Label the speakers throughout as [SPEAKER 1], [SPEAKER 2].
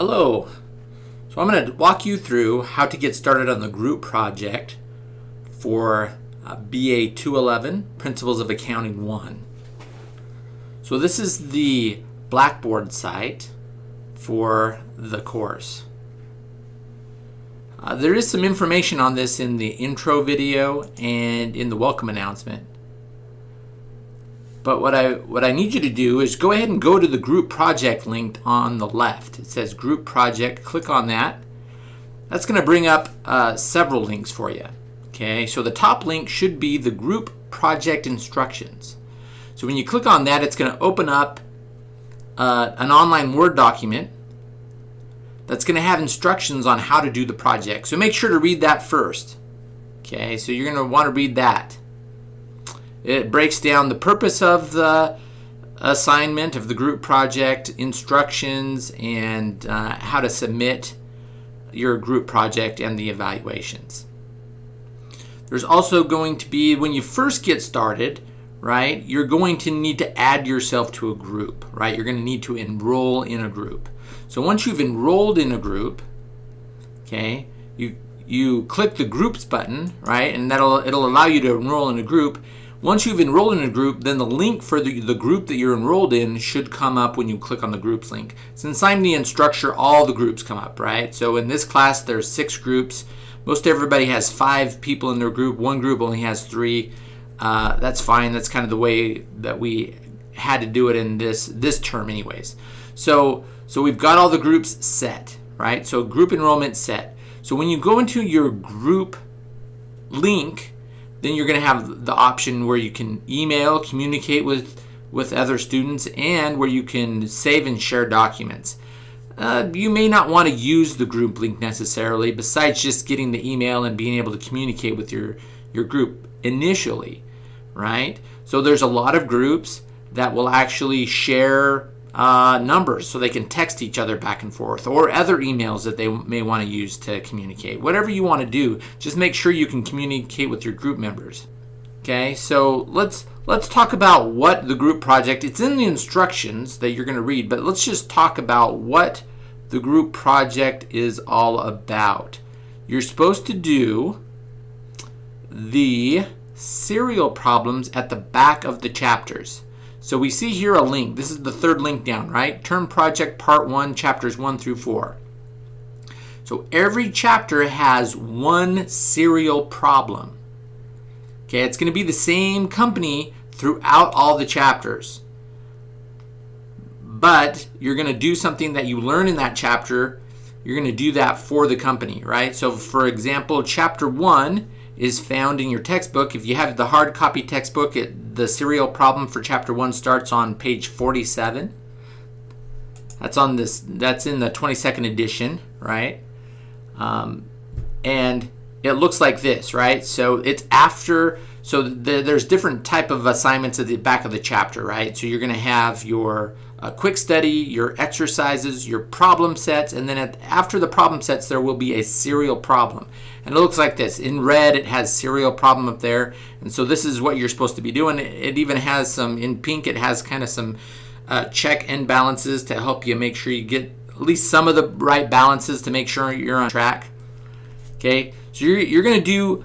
[SPEAKER 1] Hello. So I'm going to walk you through how to get started on the group project for uh, BA 211, Principles of Accounting 1. So this is the Blackboard site for the course. Uh, there is some information on this in the intro video and in the welcome announcement. But what I what I need you to do is go ahead and go to the group project link on the left. It says group project. Click on that. That's going to bring up uh, several links for you. Okay, so the top link should be the group project instructions. So when you click on that, it's going to open up uh, an online Word document that's going to have instructions on how to do the project. So make sure to read that first. Okay, so you're going to want to read that. It breaks down the purpose of the assignment of the group project, instructions, and uh, how to submit your group project and the evaluations. There's also going to be, when you first get started, right, you're going to need to add yourself to a group, right? You're going to need to enroll in a group. So once you've enrolled in a group, okay, you you click the groups button, right, and that'll it'll allow you to enroll in a group. Once you've enrolled in a group, then the link for the, the group that you're enrolled in should come up when you click on the groups link. Since I'm the instructor, all the groups come up, right? So in this class, there's six groups. Most everybody has five people in their group. One group only has three. Uh, that's fine. That's kind of the way that we had to do it in this this term anyways. So, so we've got all the groups set, right? So group enrollment set. So when you go into your group link, then you're going to have the option where you can email, communicate with, with other students, and where you can save and share documents. Uh, you may not want to use the group link necessarily, besides just getting the email and being able to communicate with your, your group initially, right? So there's a lot of groups that will actually share uh, numbers so they can text each other back and forth or other emails that they may want to use to communicate. Whatever you want to do, just make sure you can communicate with your group members. Okay, so let's let's talk about what the group project, it's in the instructions that you're going to read, but let's just talk about what the group project is all about. You're supposed to do the serial problems at the back of the chapters. So we see here a link. This is the third link down, right? Term Project Part 1, Chapters 1 through 4. So every chapter has one serial problem. Okay, it's going to be the same company throughout all the chapters. But you're going to do something that you learn in that chapter. You're going to do that for the company, right? So for example, chapter 1 is found in your textbook. If you have the hard copy textbook, it, the serial problem for chapter one starts on page 47. That's on this. That's in the 22nd edition, right? Um, and it looks like this, right? So it's after. So the, there's different type of assignments at the back of the chapter, right? So you're going to have your uh, quick study, your exercises, your problem sets, and then at, after the problem sets, there will be a serial problem. And it looks like this. In red, it has serial problem up there. And so this is what you're supposed to be doing. It even has some, in pink, it has kind of some uh, check and balances to help you make sure you get at least some of the right balances to make sure you're on track. Okay, so you're, you're going to do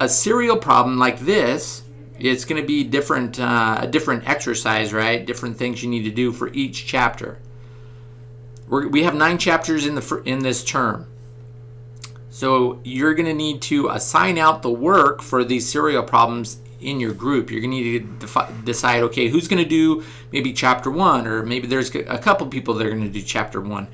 [SPEAKER 1] a serial problem like this it's going to be different, uh, a different exercise, right? Different things you need to do for each chapter. We're, we have nine chapters in the in this term. So you're going to need to assign out the work for these serial problems in your group. You're going to need to decide, okay, who's going to do maybe chapter one, or maybe there's a couple people that are going to do chapter one,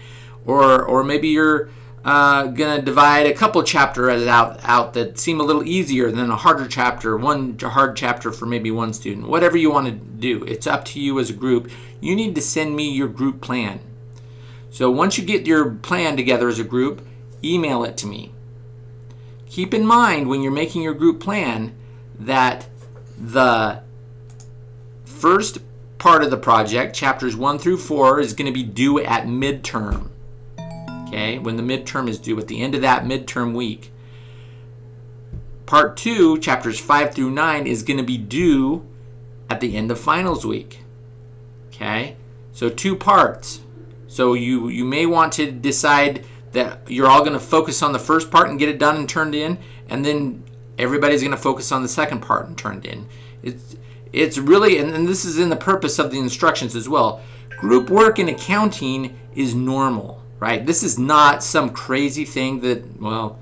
[SPEAKER 1] or or maybe you're uh, gonna divide a couple chapters out out that seem a little easier than a harder chapter, one hard chapter for maybe one student. Whatever you want to do, it's up to you as a group. You need to send me your group plan. So once you get your plan together as a group, email it to me. Keep in mind when you're making your group plan that the first part of the project, chapters 1 through 4, is going to be due at midterm okay, when the midterm is due at the end of that midterm week. Part two, chapters five through nine, is going to be due at the end of finals week. Okay, so two parts. So you, you may want to decide that you're all going to focus on the first part and get it done and turned in, and then everybody's going to focus on the second part and turned in. It's, it's really, and, and this is in the purpose of the instructions as well. Group work in accounting is normal, right? This is not some crazy thing that, well,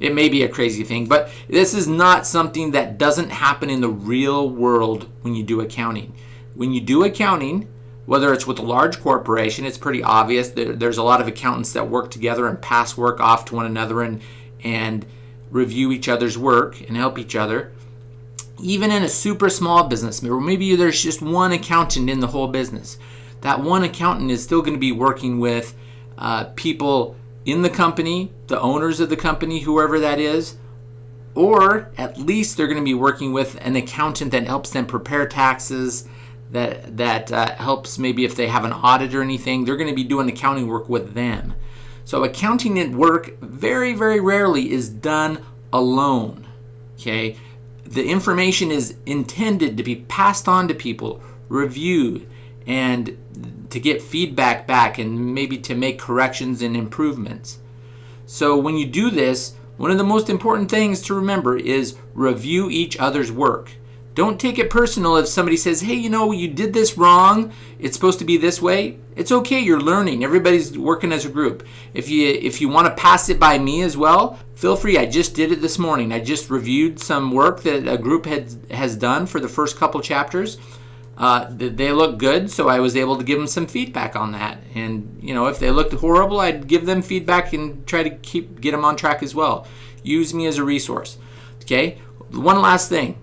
[SPEAKER 1] it may be a crazy thing, but this is not something that doesn't happen in the real world when you do accounting. When you do accounting, whether it's with a large corporation, it's pretty obvious. There's a lot of accountants that work together and pass work off to one another and, and review each other's work and help each other. Even in a super small business, maybe there's just one accountant in the whole business, that one accountant is still going to be working with uh, people in the company, the owners of the company, whoever that is, or at least they're going to be working with an accountant that helps them prepare taxes, that that uh, helps maybe if they have an audit or anything, they're going to be doing accounting work with them. So accounting at work very, very rarely is done alone. Okay, the information is intended to be passed on to people, reviewed, and to get feedback back and maybe to make corrections and improvements. So when you do this, one of the most important things to remember is review each other's work. Don't take it personal if somebody says, hey, you know, you did this wrong. It's supposed to be this way. It's okay. You're learning. Everybody's working as a group. If you if you want to pass it by me as well, feel free. I just did it this morning. I just reviewed some work that a group had has done for the first couple chapters. Uh, they look good, so I was able to give them some feedback on that. And you know, if they looked horrible, I'd give them feedback and try to keep get them on track as well. Use me as a resource. Okay. One last thing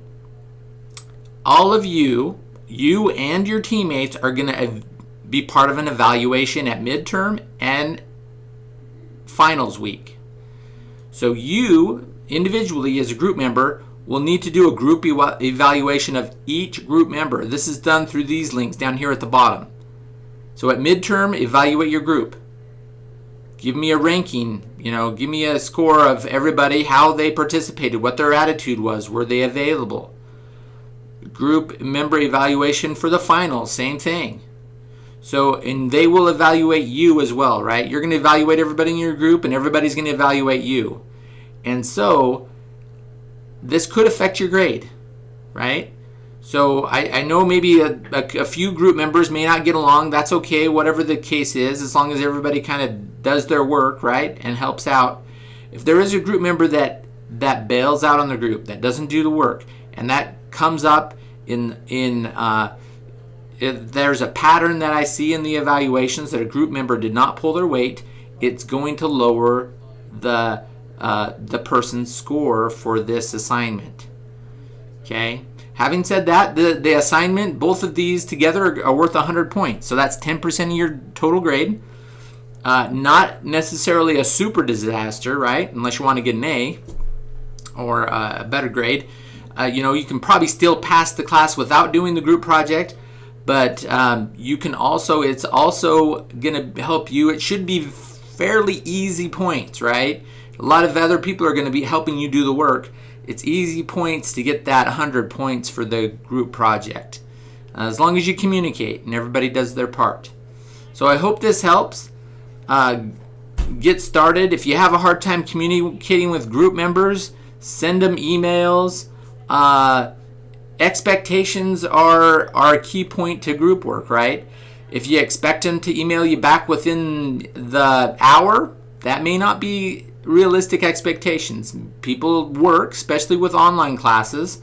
[SPEAKER 1] all of you, you and your teammates are going to be part of an evaluation at midterm and finals week. So you individually as a group member will need to do a group evaluation of each group member. This is done through these links down here at the bottom. So at midterm, evaluate your group. Give me a ranking, you know, give me a score of everybody, how they participated, what their attitude was, were they available group member evaluation for the final, same thing. So, and they will evaluate you as well, right? You're going to evaluate everybody in your group and everybody's going to evaluate you. And so, this could affect your grade, right? So, I, I know maybe a, a, a few group members may not get along. That's okay, whatever the case is, as long as everybody kind of does their work, right? And helps out. If there is a group member that that bails out on the group, that doesn't do the work, and that comes up in in uh, there's a pattern that I see in the evaluations that a group member did not pull their weight, it's going to lower the uh, the person's score for this assignment. Okay. Having said that, the, the assignment, both of these together are, are worth 100 points. So that's 10% of your total grade. Uh, not necessarily a super disaster, right? Unless you want to get an A or uh, a better grade. Uh, you know, you can probably still pass the class without doing the group project, but um, you can also, it's also going to help you. It should be fairly easy points, right? A lot of other people are going to be helping you do the work. It's easy points to get that 100 points for the group project. Uh, as long as you communicate and everybody does their part. So I hope this helps. Uh, get started. If you have a hard time communicating with group members, send them emails. Uh, expectations are, are a key point to group work, right? If you expect them to email you back within the hour, that may not be realistic expectations. People work, especially with online classes,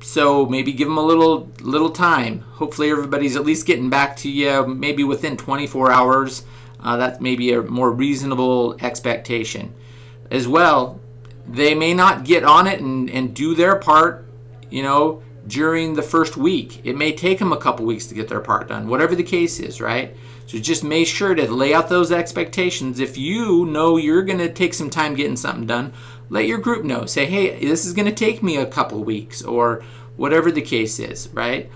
[SPEAKER 1] so maybe give them a little little time. Hopefully, everybody's at least getting back to you maybe within 24 hours. Uh, that may be a more reasonable expectation. As well, they may not get on it and, and do their part, you know, during the first week. It may take them a couple weeks to get their part done, whatever the case is, right? So just make sure to lay out those expectations. If you know you're going to take some time getting something done, let your group know. Say, hey, this is going to take me a couple weeks or whatever the case is, right?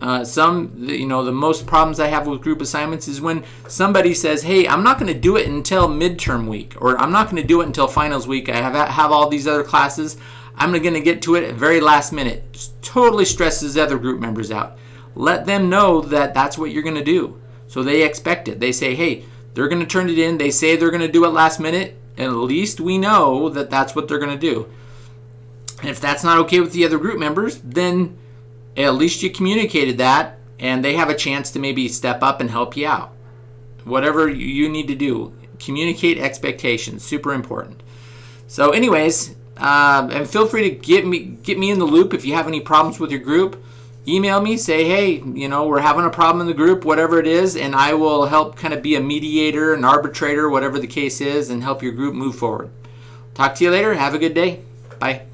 [SPEAKER 1] Uh, some, you know, the most problems I have with group assignments is when somebody says, "Hey, I'm not going to do it until midterm week," or "I'm not going to do it until finals week. I have have all these other classes. I'm going to get to it at very last minute." Totally stresses other group members out. Let them know that that's what you're going to do. So they expect it. They say, hey, they're going to turn it in. They say they're going to do it last minute. And at least we know that that's what they're going to do. And if that's not okay with the other group members, then at least you communicated that and they have a chance to maybe step up and help you out. Whatever you need to do, communicate expectations, super important. So anyways, uh, and feel free to get me get me in the loop if you have any problems with your group. Email me, say, hey, you know, we're having a problem in the group, whatever it is, and I will help kind of be a mediator, an arbitrator, whatever the case is, and help your group move forward. Talk to you later. Have a good day. Bye.